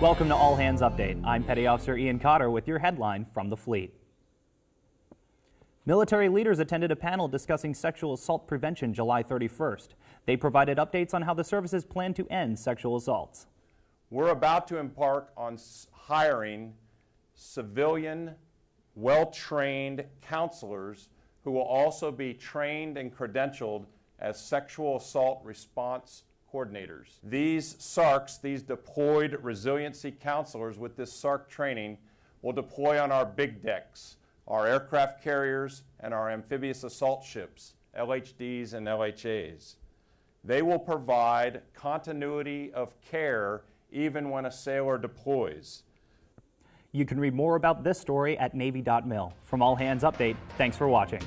Welcome to All Hands Update. I'm Petty Officer Ian Cotter with your headline from the fleet. Military leaders attended a panel discussing sexual assault prevention July 31st. They provided updates on how the services plan to end sexual assaults. We're about to embark on hiring civilian, well-trained counselors who will also be trained and credentialed as sexual assault response coordinators. These SARCs, these deployed resiliency counselors with this SARC training will deploy on our big decks our aircraft carriers, and our amphibious assault ships, LHDs and LHAs. They will provide continuity of care even when a sailor deploys. You can read more about this story at Navy.mil. From All Hands Update, thanks for watching.